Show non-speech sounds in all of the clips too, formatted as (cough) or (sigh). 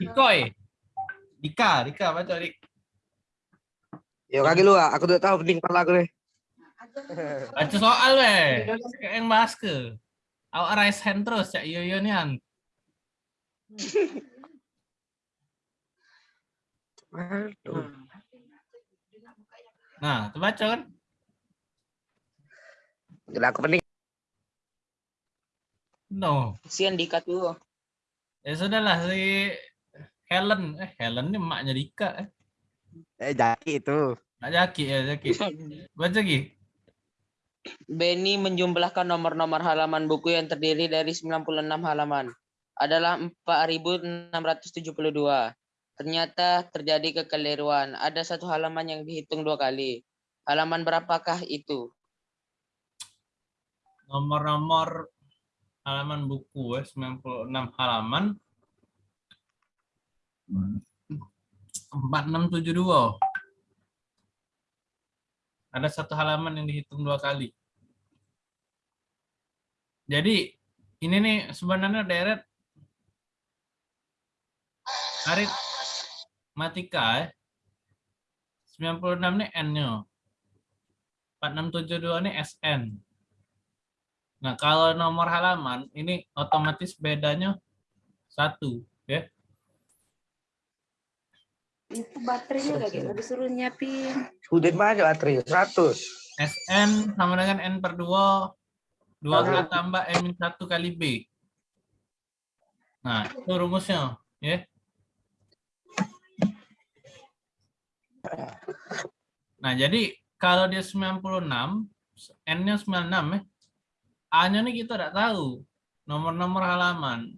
Ikoy. Dika, Dika baca Dik. Yo kaki lu, ah. aku tuh tahu penting kepala aku nih. Baca soal weh. Yang bahas ke. Awak raise hand terus iyo iyo nian. Nah, baca kan. Gila aku penting. No. Kasihan Dika tuh. Ya sudahlah si Helen. Eh Helen ini emaknya Dika. Eh. Eh jaki itu. Nak Jaki ya Jaki. (laughs) Baca lagi. Benny menjumlahkan nomor-nomor halaman buku yang terdiri dari 96 halaman. Adalah 4.672. Ternyata terjadi kekeliruan. Ada satu halaman yang dihitung dua kali. Halaman berapakah itu? Nomor-nomor halaman buku ya, 96 halaman. 4672. Ada satu halaman yang dihitung dua kali. Jadi ini nih sebenarnya deret aritmatika ya. 96 ini N-nya. 4672 ini SN. Nah, kalau nomor halaman ini otomatis bedanya satu, ya. Itu baterainya lagi nggak disuruh nyiapin. Udah banyak baterai, 100. SN sama dengan N per 2. 2 tambah N 1 kali B. Nah, itu rumusnya. ya. Nah, jadi kalau dia 96, N-nya 96 ya. A-nya nih kita tidak tahu. Nomor-nomor halaman.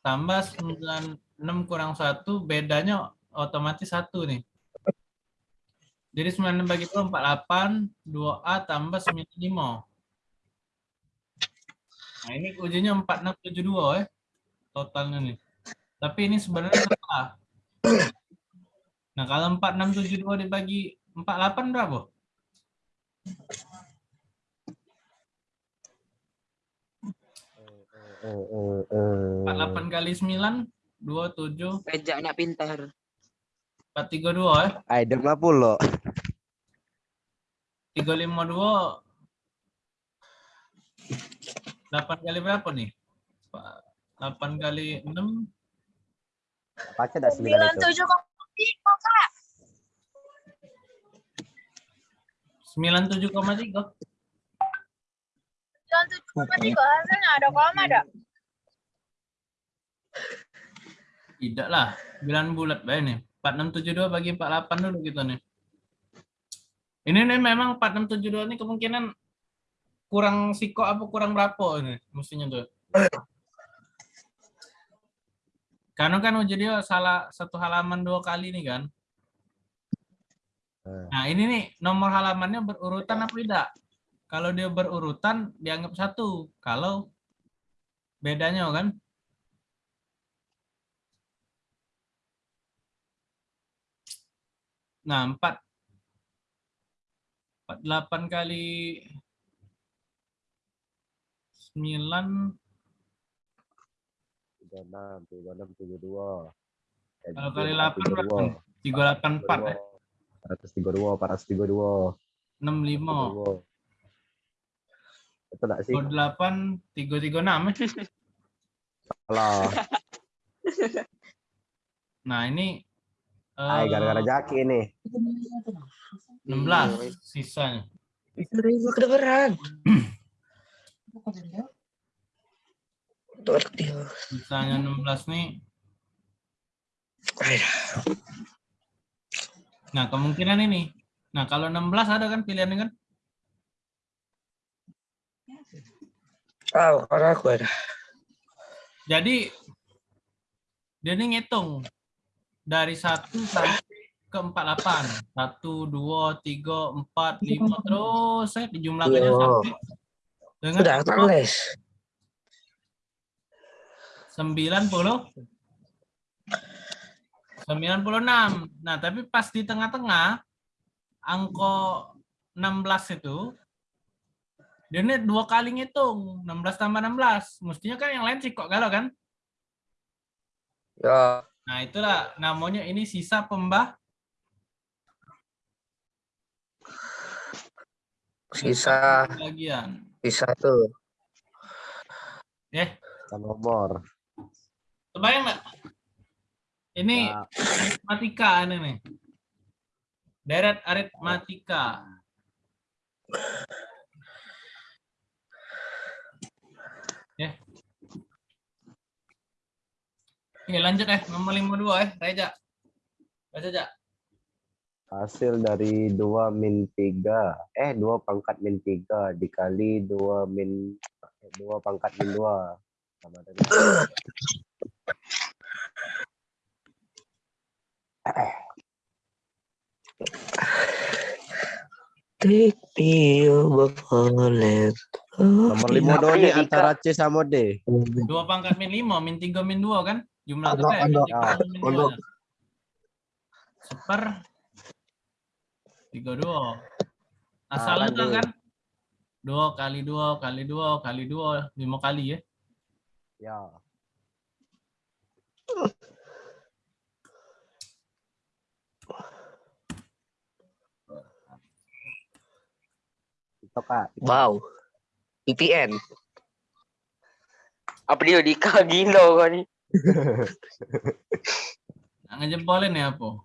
Tambah 96 kurang 1, bedanya otomatis 1 nih. Jadi 96 bagi 2, 48, 2A tambah 95. Nah ini ujinya 4672 ya. Totalnya nih. Tapi ini sebenarnya salah. Nah kalau 4672 dibagi 48 berapa? Empat delapan kali sembilan dua tujuh. Pejak anak pintar. empat tiga dua ya Ay, 50. tiga lima dua. Delapan kali berapa nih delapan kali enam. Baca dah 9 itu. Sembilan tujuh koma tiga ada koma ada. tidak lah sembilan bulat baik nih. empat enam tujuh dua bagi empat delapan dulu gitu nih. Ini nih memang empat enam tujuh dua ini kemungkinan kurang siko apa kurang berapa ini mestinya tuh. Karena kan uji dia salah satu halaman dua kali nih kan? Nah ini nih nomor halamannya berurutan apa tidak kalau dia berurutan dianggap satu kalau bedanya kan Nah, 4 48 kali 9 36, 36, 72. Eh, kalau kali 8 berapa? nih? 384 ya. 432, 432. 65. Betul tak sih? 28 336 ya. Salah. (laughs) Nah, ini Ay, eh, gara-gara jaki ini. 16 sisanya. Ribu kedengeran. Sisanya 16 nih. Nah, kemungkinan ini. Nah, kalau 16 ada kan pilihannya kan? Tahu, karena aku ada. Jadi dia ini ngitung dari 1 sampai ke 48. 1 2 3 4 5 terus saya dijumlahkannya Yo. sampai dengan Sudah, aku les. 90 96. Nah, tapi pas di tengah-tengah angka 16 itu dia ini dua kali ngitung 16 tambah 16 mestinya kan yang lain sih kok galau kan Ya, Nah, itulah namanya ini sisa pembah sisa bagian. sisa tuh. nomor. Kebayang nggak? Ini Ya, aritmatika ini nih. Deret aritmatika. Oke, lanjut eh nomor 52 eh, Reja. Baca aja. hasil dari 2 min 3 eh 2 pangkat min 3 dikali 2 min 2 pangkat min 2 sama dengan Take me nomor 5 Apa doni ya, antara C sama D. Dua pangkat min 5, min 3, min 2 kan? Jumlah Ada, itu eh, min ada. 3, min Ada. 2. Seper 32. Asalnya lanjut. kan 2 kali 2 kali 2 kali 2 5 kali ya. Ya. Itu kak. Wow. VPN. Apa dia Dika gila kan ni? Nah, ngejempolin ya apa?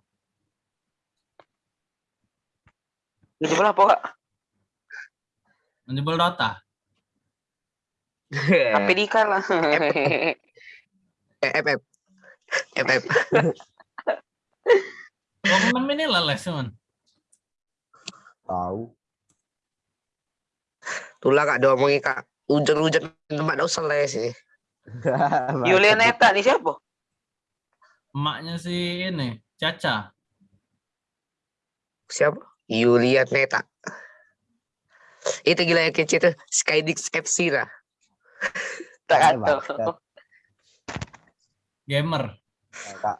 Itu pula apa kak? Menjebol Dota. Apa Dika lah. FF. FF. Bangunan ini leles cuman. Tahu. Tulah kak diomongin kak. Hujan-hujan tempat dah usah les sih. (laughs) Yulianeta ni siapa? Emaknya si ini, Caca. Siapa? Yulia Neta. Itu gila yang kecil tuh. Skydix FC lah. (laughs) Tak. Gamer. Ya, Kak.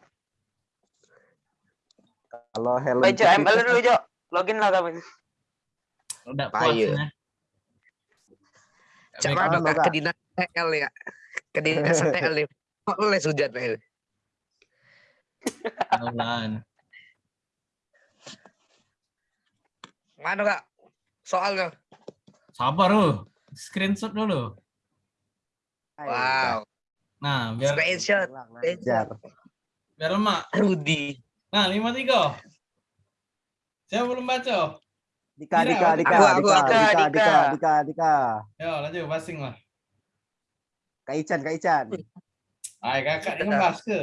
Kalau Hello Baca ML dulu Jo. Login lah kamu. Udah puas ya. Halo, kak? Ke dinas TL ya. Ke dinas TL nih. Kok (laughs) les hujan. Mana kak? Soalnya. Sabar lu. Screenshot dulu. Wow. Nah, biar Screenshot. Ngajar. biar lemak. Rudi. Nah, 53. Saya belum baca. Dika, Dika, Dika, aku, aku, Dika. Dika, Dika, Dika, Dika, Dika. Yo, lanjut passing lah. Kak Ican, Kak Ican. Hai, kakak ini ngebahas ke?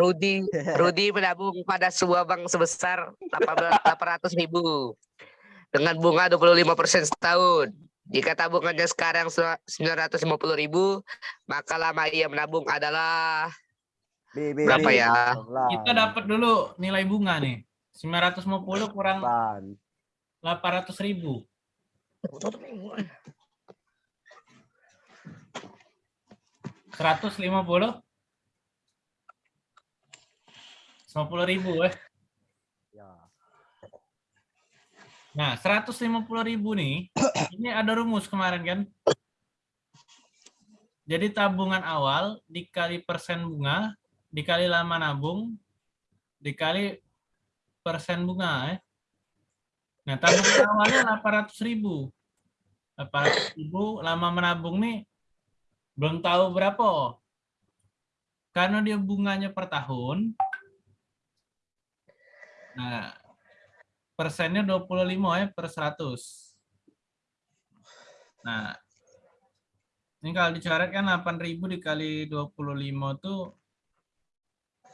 Rudi. Rudi menabung pada sebuah bank sebesar 800 ribu. Dengan bunga 25% setahun. Jika tabungannya sekarang 950 ribu, maka lama ia menabung adalah B, B, Berapa B. ya? Kita dapat dulu nilai bunga nih. 950 kurang Ban. 800 ribu. Seratus lima puluh, lima ribu eh. Ya. Nah, 150 ribu nih, (coughs) ini ada rumus kemarin kan. Jadi tabungan awal dikali persen bunga, dikali lama nabung, dikali persen bunga. Eh. Nah, tabungan awalnya 800 ribu. 800 ribu, lama menabung nih belum tahu berapa. Karena dia bunganya per tahun. Nah, persennya 25 ya per 100. Nah, ini kalau dicoretkan 8.000 dikali 25 tuh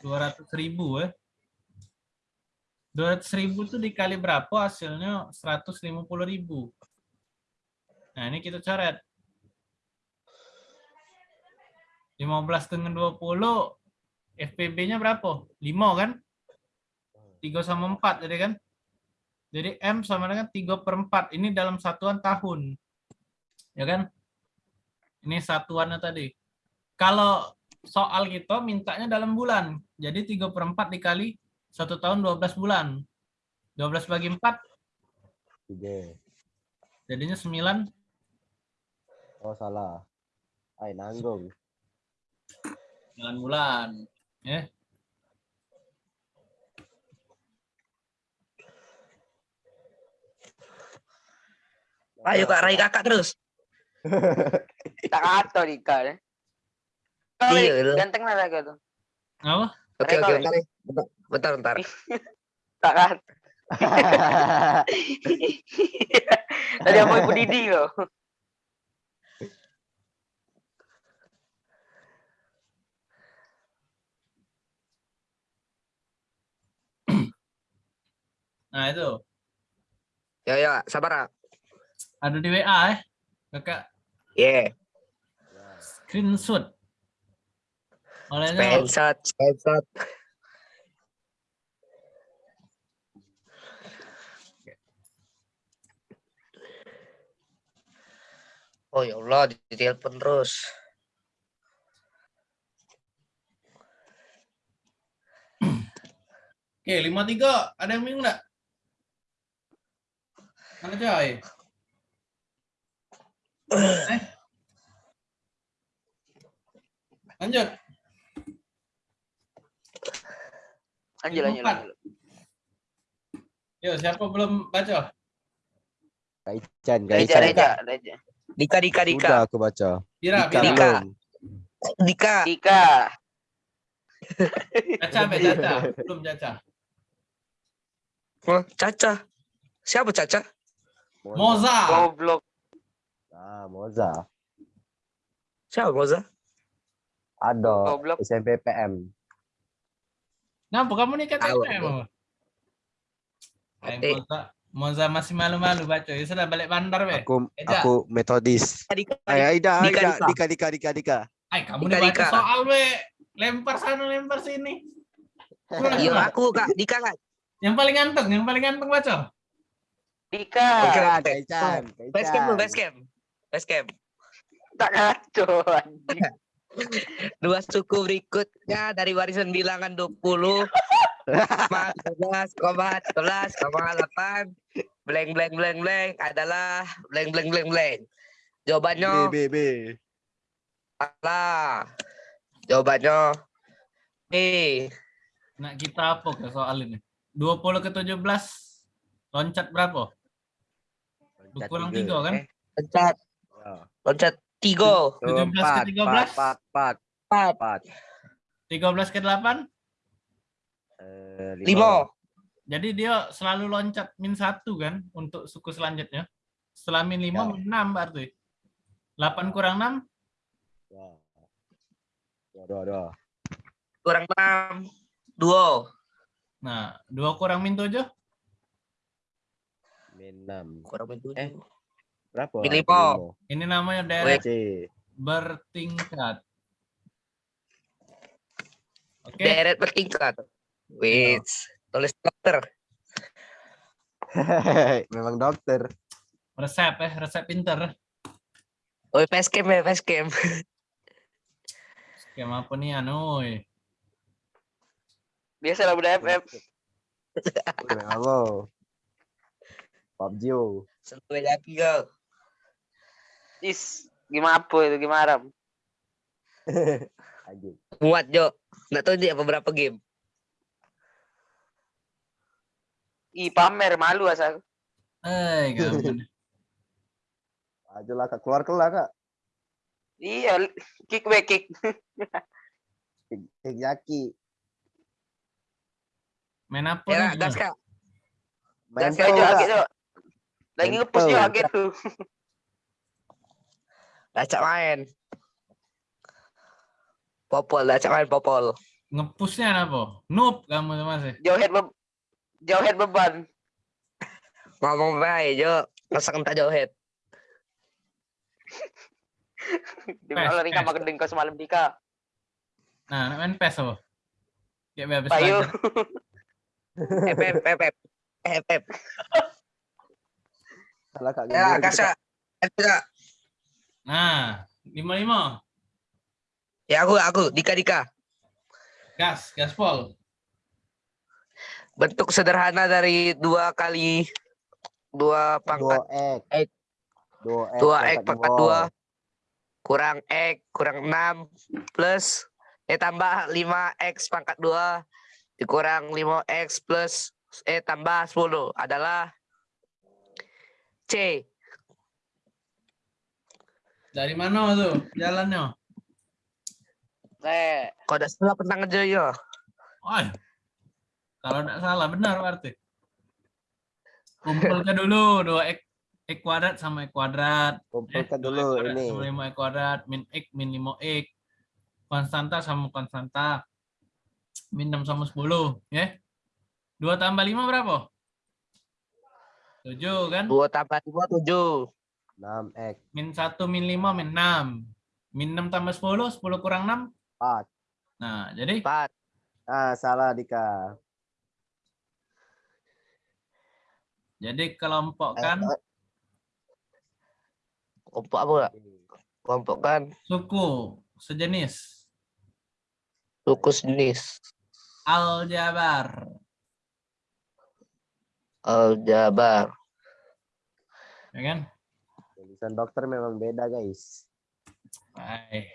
200.000 ya. 200.000 tuh dikali berapa hasilnya 150.000. Nah, ini kita coret. 15 dengan 20 FPB-nya berapa? 5 kan? 3 sama 4 jadi kan? Jadi M sama dengan 3 per 4. Ini dalam satuan tahun. Ya kan? Ini satuannya tadi. Kalau soal kita mintanya dalam bulan. Jadi 3 per 4 dikali 1 tahun 12 bulan. 12 bagi 4 Tiga. jadinya 9. Oh, salah. Ay, nanggung. 9 bulan. Ya. Ayo kak, raih kakak terus. (laughs) Tak. Iya, Kali lah. ganteng lah tuh. Apa? Oke oke Kak. bentar, bentar bentar. (laughs) Tak kata. (laughs) Tadi apa Ibu Didi loh. Nah itu Ya ya sabar ada di WA eh. Kakak Yeah. screenshot. Olehnya Screenshot, screenshot. Oh ya Allah, ditelepon terus. Oke, lima tiga. Ada yang bingung nggak? Mana coy? Eh. Lanjut. Lanjut, lanjut, Empat. lanjut. Yo, siapa belum baca? Kak Ican, Kak Reja. Reja, Reja. Dika, Dika, Dika. Udah aku baca. Bira, Dika Bira. Dika. Dika. Dika. Caca, Be, Caca. Belum Caca. Caca. Siapa Caca? Moza. Goblok. Ah, Moza. Siapa Moza? Ada. SMP PM. Kenapa kamu nih kata. Eh, Eh. Moza, Moza masih malu-malu baca. Ya sudah balik bandar, Be. Aku Eja. aku metodis. Ayo Aida, Dika, Aida, Dika. Dika, Dika, Dika. Ay, kamu Dika, nih baca soal, Be. Lempar sana, lempar sini. Iya aku kak, Dika kak. Yang paling ganteng, yang paling ganteng baca. Dika. Oke, Ican, oke. Kak Ican, Kak Base camp dulu, Ican. base camp. Base camp. Tak kacau. (laughs) Dua suku berikutnya dari warisan bilangan 20 11, 11, 8 blank blank blank blank adalah blank blank blank blank. Jawabannya B, B, B. salah. Jawabannya B. Nah, kita apa ke soal ini? 20 ke 17 loncat berapa? Loncat Kurang tiga. tiga kan? Eh. Loncat, Ya. loncat tiga. 17 ke Empat, 13? Empat, empat, Empat, empat. 13 ke 8? Eh, lima. Jadi dia selalu loncat min satu kan untuk suku selanjutnya. Setelah min 5 Ya. min 6 berarti. 8 kurang 6, Ya. Dua, dua, dua. Kurang enam. Dua. nah 2 kurang min 7, Min enam. Kurang tujuh. Eh. Berapa? Min lima. ini namanya deret C. bertingkat. Oke, Deret bertingkat. Wait, tulis dokter. Memang dokter. resep eh, resep pinter. Oh, facecam ya, facecam. Skema apa nih anu? eh. Biasa lah budak FF. Halo. PUBG. Sampai lagi kau. Is, gimana apa itu gimana? (laughs) Anjing. Muat Jo. Nggak tahu dia beberapa game. Ih, pamer malu asal. Eh, kamu. Aja lah kak keluar keluar kak. Iya, kick back kick. Kik Yaki. Main apa Ya, gas kak. Main Gas, kak. jo. Lagi ngepush aget tuh. (laughs) Lacak main. Popol, lacak main popol. Ngepushnya apa? Noob kamu masih. Jauh head be jauh head beban. Ngomong baik Jo. Masak entah jauh head. (laughs) Di mana Pes, ring sama pes. gendeng kau semalam Dika. Nah, main PES apa? Kayak habis Payu. FF, FF. Salah kak. Ya, kita. Gas, Kak. Nah, 55. Ya aku, aku. Dika, Dika. Gas, gaspol. Bentuk sederhana dari dua kali dua Dua pangkat X. X. Dua X. dua X pangkat dua kurang X kurang enam plus eh tambah 5x pangkat 2 dikurang 5x plus eh tambah 10 adalah C. Dari mana tuh jalannya? Eh, Kau ada salah pentang aja ya. Oh, kalau tidak salah benar berarti. Kumpulkan dulu dua x x kuadrat sama x kuadrat. Kumpulkan dua dulu X kuadrat ini. Sama 5 x kuadrat min x min 5 x. Konstanta sama konstanta. Min 6 sama 10, ya. 2 tambah 5 berapa? 7 kan? 2 tambah 5 7. 6x Min 1 min 5 min 6. Min 6 tambah 10, 10 kurang 6. 4. Nah, jadi 4. Ah, salah Dika. jadi kelompokkan Kelompok apa enggak? Kelompok kan suku sejenis suku jenis aljabar. Aljabar. Ya kan? Tulisan dokter memang beda guys. Baik.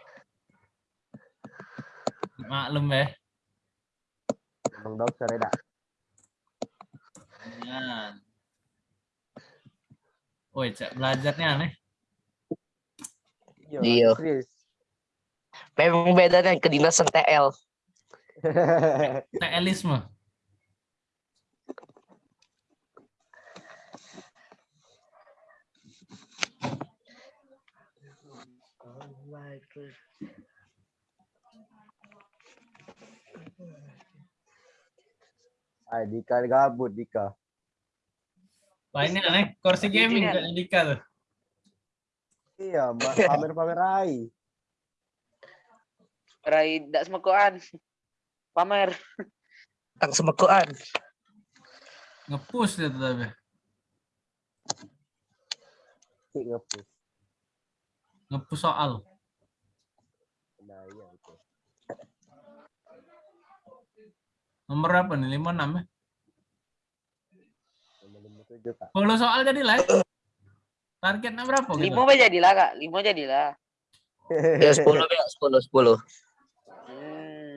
Maklum ya. Memang dokter ya. Jangan. Woi, cek belajarnya aneh. Iya. Serius. Memang beda kan kedinasan TL. (laughs) Teelisme. ah, Dika gabut Dika. Wah ini aneh, kursi gaming kayaknya Dika tuh. Iya, (laughs) pamer-pamer Rai. Rai tidak semekoan. Pamer. Tang semekoan. Ngepush dia tuh tapi. Cik ngepus. Soal. Nah, iya itu. Nomor berapa nih? 56 ya? Nomor 57 Kak. 10 soal jadi lah. ya? Targetnya berapa gitu? Lima aja jadilah kak. Lima jadilah. Ya 10 ya 10 10. Hmm.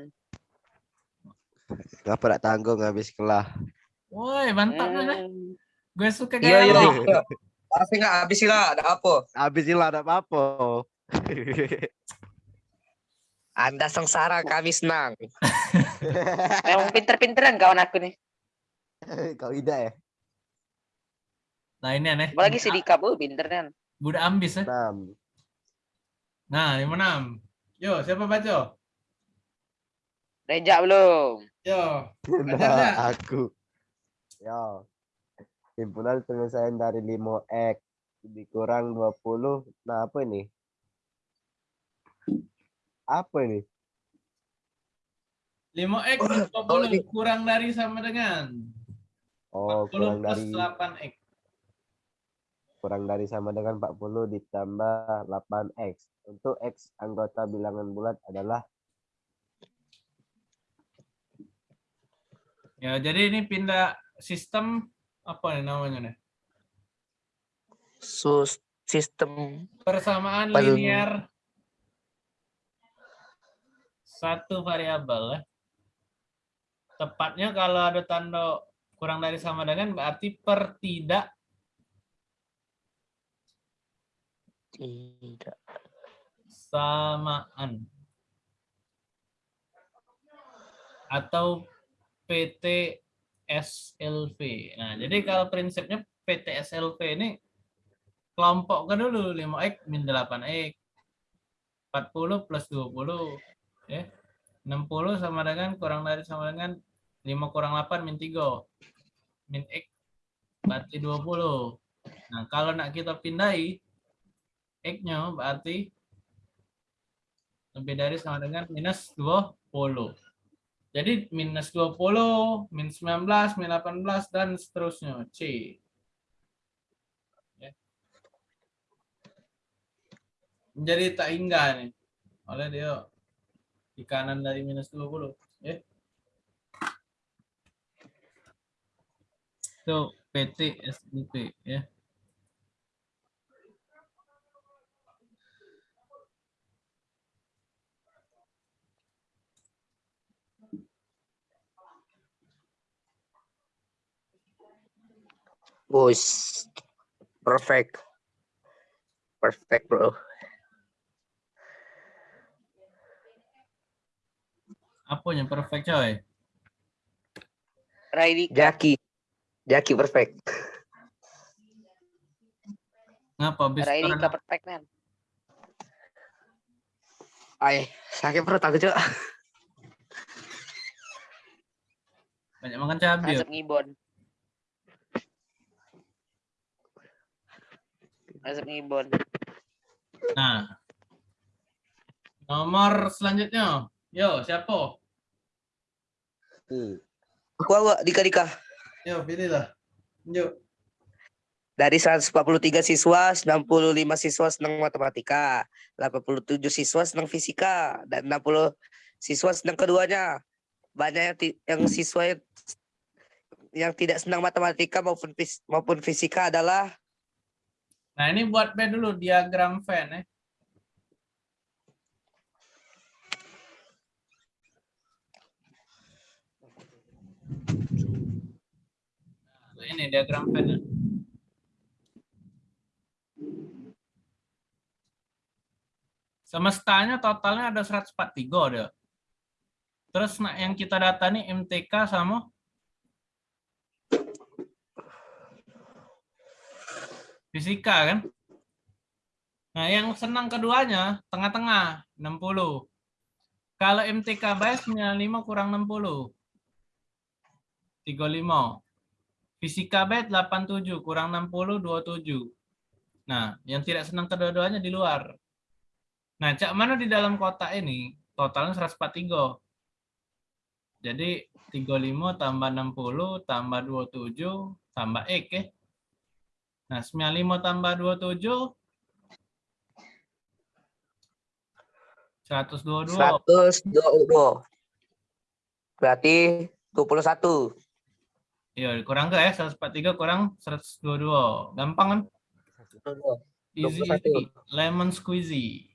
Ngapa tak tanggung habis kelah. Woi, mantap nih. Hmm. Gue suka Iya gaya iya. Tapi enggak habis lah, ada apa? Habis hilang ada apa-apa. (laughs) Anda sengsara, kami senang. (laughs) Memang pinter-pinteran kawan aku nih. Kau ida ya? Nah ini aneh. Apalagi si Dika bu, pinter kan. Budak ambis ya. 6. Nah, 56. Yo, siapa baca? Rejak belum? Yo. (laughs) Ada nggak? Nah, aku. Ya. Simpulan penyelesaian dari 5x dikurang 20. Nah, apa ini? Apa ini? 5x 20 kurang dari sama dengan Oh, 40 kurang plus dari 8x. kurang dari sama dengan 40 ditambah 8x. Untuk x anggota bilangan bulat adalah Ya, jadi ini pindah sistem apa nih namanya nih? Sus sistem Persamaan Paling- linear satu variabel ya. Tepatnya kalau ada tanda kurang dari sama dengan berarti per tidak tidak samaan atau PT SLV. Nah, jadi kalau prinsipnya PT SLV ini kelompokkan dulu 5x min 8x 40 plus 20 ya. 60 sama dengan kurang dari sama dengan 5 kurang 8 min 3 min x berarti 20 nah kalau nak kita pindahi x nya berarti lebih dari sama dengan minus 20 jadi minus 20 min 19 min 18 dan seterusnya. C. Menjadi tak hingga nih oleh dia di kanan dari minus 20 ya. Itu PT SIP ya Bus. Perfect. Perfect, bro. Apanya perfect coy? Raidika. Jaki. Jaki perfect. Ngapa habis Raidika perfect man. Ay, sakit perut aku, Cok. banyak makan cabai. Asap ngibon. Asap ngibon. Nah. Nomor selanjutnya. Yo, siapa? Hmm. Aku, aku, Dika, Dika. Yo, pilihlah. Yuk. Dari 143 siswa, 95 siswa senang matematika, 87 siswa senang fisika, dan 60 siswa senang keduanya. Banyak yang, yang siswa yang, yang tidak senang matematika maupun maupun fisika adalah Nah, ini buat B dulu diagram Venn ya. Nah, ini diagram Venn. ya. Semestanya totalnya ada 143 dia. Terus nah, yang kita data nih MTK sama fisika kan? Nah, yang senang keduanya tengah-tengah 60. Kalau MTK base 95 kurang 60. 35. Fisika base 87 kurang 60 27. Nah, yang tidak senang kedua-duanya di luar. Nah, cak mana di dalam kotak ini totalnya 143. Jadi 35 tambah 60 tambah 27 tambah X ya. Nah, 95 tambah 27 122. 122. Berarti 21. Iya, kurang ke ya 143 kurang 122. Gampang kan? Easy, 21. easy. Lemon squeezy.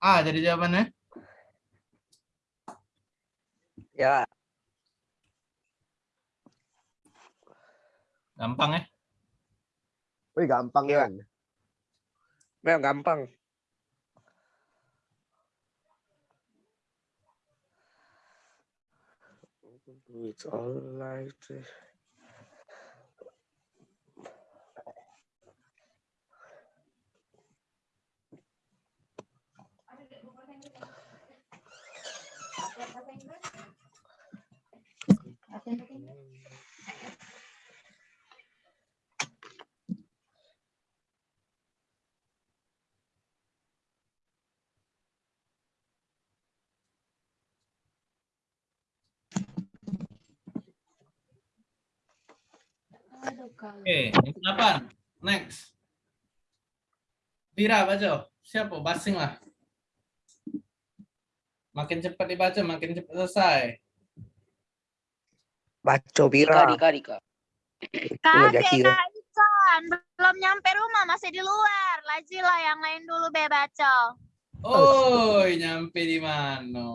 Ah, jadi jawabannya? Ya, Gampang ya? Wih, gampang Iya. kan? memang gampang. It's all like this. Oke, yang delapan. Next. Tira baca. Siapa? Basing lah. Makin cepat dibaca, makin cepat selesai. Baco Dika, Bira. Dika, Dika. Udah Kakek. Kak Ican, belum nyampe rumah masih di luar. Lajilah yang lain dulu be baca. Oh, nyampe di mana?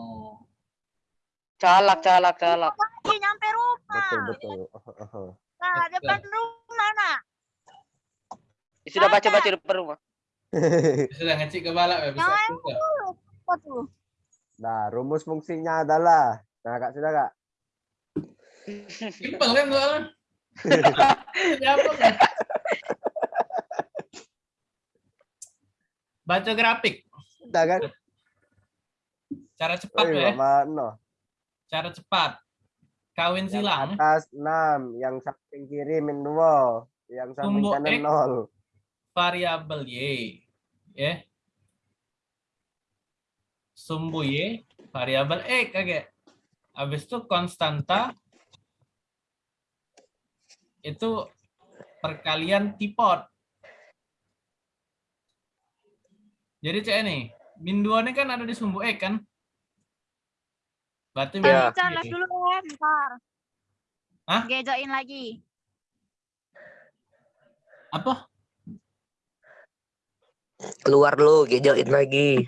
Calak, calak, calak. Nyampe rumah. Betul, betul. Nah, depan rumah nak. Sudah baca-baca depan rumah. (laughs) Sudah ngecik ke balak ya, bisa. Apa tuh? Nah, rumus fungsinya adalah, nah kak sudah kak? Simpel kan. (laughs) Siapa kan? Baca grafik. Sudah kan? Cara cepat ya. mana? Cara cepat. Kawin Yang silang. atas 6, yang samping kiri min 2, yang samping Tumbuh kanan X. 0. variabel y ya sumbu y variabel x kayak habis itu konstanta itu perkalian tipot jadi cek ini min 2 ini kan ada di sumbu x kan berarti Ya. Ican, live dulu ya, bentar. Hah? Gejoin lagi. apa Keluar lu, gejoin lagi.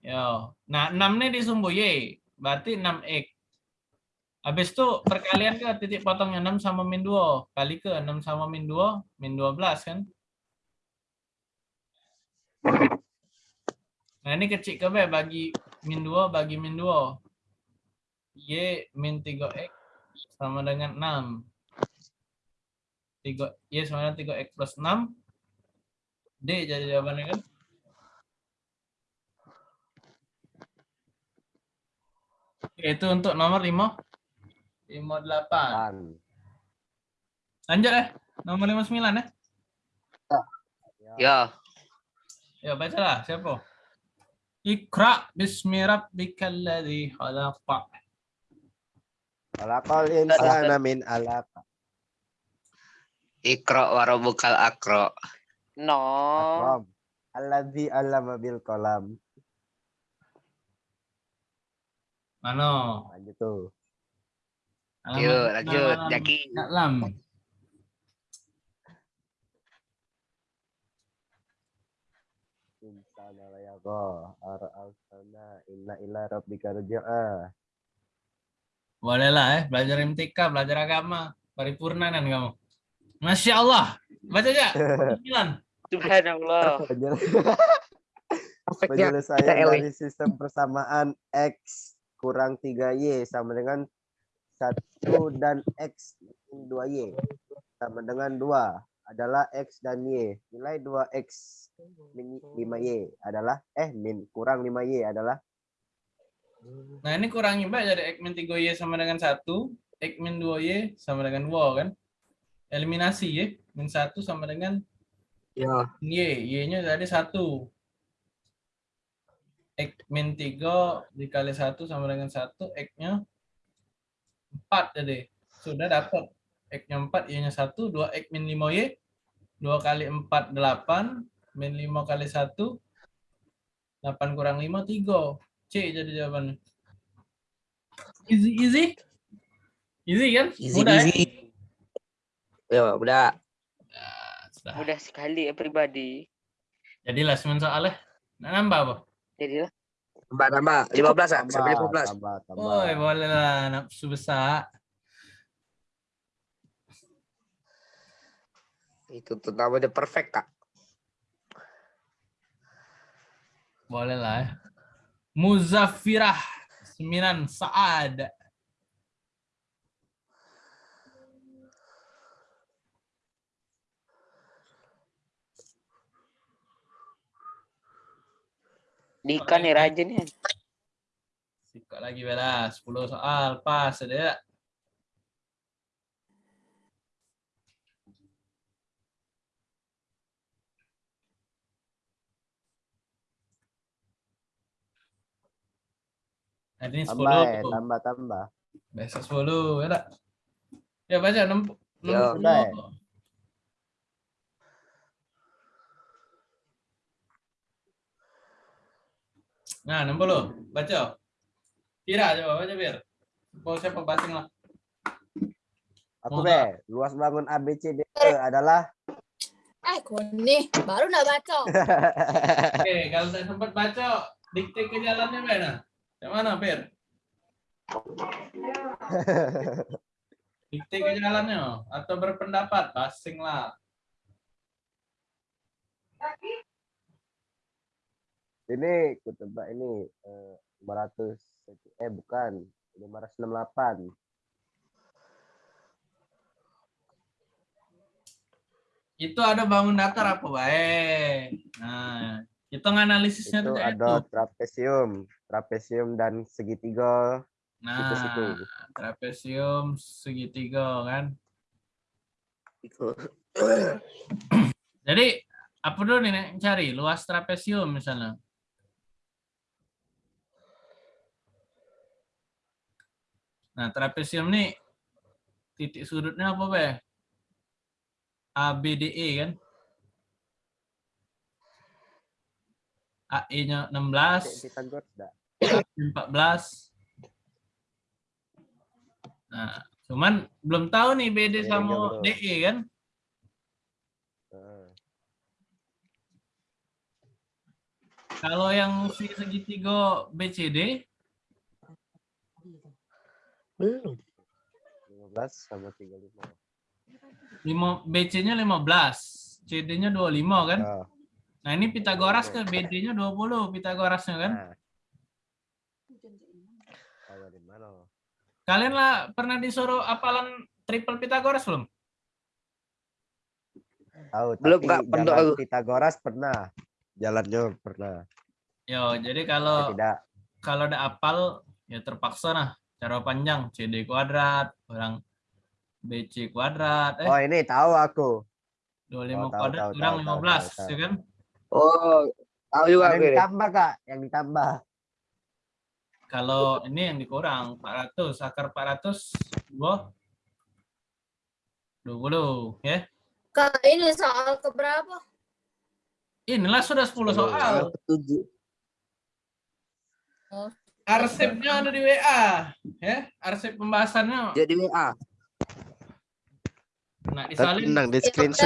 Yo. Nah, 6 nih di sumbu Y. Berarti 6X. Habis itu perkalian ke titik potongnya 6 sama min 2. Kali ke 6 sama min 2, min 12 kan? Nah ini kecil ke B bagi min 2 bagi min 2. Y min 3X sama dengan 6. 3, Y sama dengan 3X plus 6. D jadi jawabannya kan? Itu untuk nomor 5. 58. Pan. Lanjut eh. Nomor 59 eh. Ya. Ya bacalah siapa? Ikra bismi rabbikal ladzi khalaq. Walakal insana min alaq. Ikro warobukal akro. No. Akram. Alladzi allama bil qalam. Mana? Lanjut tuh. Yuk lanjut. Jaki. enam. Insana la yaqa. Ara'alsana inna ila rabbika rujaa. Boleh lah eh. Belajar MTK, belajar agama. Paripurna kan kamu. Masya Allah. Baca aja. 9. Subhanallah. Penyelesaian dari sistem persamaan X kurang 3Y sama dengan 1 dan X min 2Y sama dengan 2 adalah X dan Y. Nilai 2X min 5Y adalah eh min kurang 5Y adalah Nah ini kurangi mbak jadi X min 3Y sama dengan 1. X min 2Y sama dengan 2 kan. Eliminasi ya. Min 1 sama dengan Ya. Y. Y-nya jadi 1. X min 3 dikali 1 sama dengan 1. X-nya 4 jadi. Sudah dapat. X-nya 4, Y-nya 1. 2X min 5Y. 2 kali 4, 8. Min 5 kali 1. 8 kurang 5, 3. C jadi jawabannya. Easy, easy. Easy kan? Easy Mudah ya? easy. Ya, udah. Sudah. Mudah sekali ya pribadi. Jadilah semen soalnya. Nah, nambah apa? Jadilah. Tambah tambah 15 ah, sampai tambah 15. tambah tambah. Woi, boleh lah nafsu besar. Itu tuh namanya perfect, Kak. Boleh lah ya. Muzaffirah 9 Saad. Dika nih rajin ya. Sikat lagi bela 10 soal pas ada ini 10. Tambah eh, tambah tambah. Biasa 10 ya tak? Ya baca 60. Ya, 60. Nah, 60. Baca. Kira coba baca biar. Mau siapa basing lah. Aku be, luas bangun ABCD adalah Eh, Kuni, baru nak baca. (laughs) Oke, kalau tak sempat baca, dikte ke jalannya mana? Yang mana, Pir? (laughs) Dikte ke jalannya atau berpendapat, basing lah. ini ku tebak ini eh, 500 eh bukan 568 Itu ada bangun datar apa baik. Nah, kita nganalisisnya itu tuh kayak ada itu. trapesium trapesium dan segitiga Nah, situ. trapesium segitiga kan. Itu. Jadi apa dulu nih cari luas trapesium misalnya. Nah, trapesium nih titik sudutnya apa, Be? ABDE kan? AE-nya 16, Pythagoras dah 14. Nah, cuman belum tahu nih BD Iya, sama bro. DE kan? Heeh. Kalau yang si segitiga BCD Belum. 15 sama 35. 5 BC-nya 15, CD-nya 25 kan? Ya, Nah, ini Pitagoras ke BD-nya 20 Pitagorasnya kan? nah. Tahu dari mana? Kalian lah pernah disuruh apalan triple Pitagoras belum? Tahu, Belum, Kak, pernah. Pitagoras pernah. Jalannya pernah. Yo, jadi kalau tidak. kalau ada apal ya terpaksa nah cara panjang CD kuadrat, orang BC kuadrat, eh Oh, ini tahu aku. 25 oh, tahu, kuadrat, tahu, kurang tahu, tahu, 15, tahu, ya kan? Oh, tahu juga aku yang ini. ditambah, Kak. Yang ditambah. Kalau ini yang dikurang 400, akar 400 dua 20 ya. Kak, ini soal keberapa? Inilah sudah 10 soal. Tujuh. Oh, Arsipnya ada di WA, ya. Arsip pembahasannya Jadi WA. nah disalin Tenang, di screenshot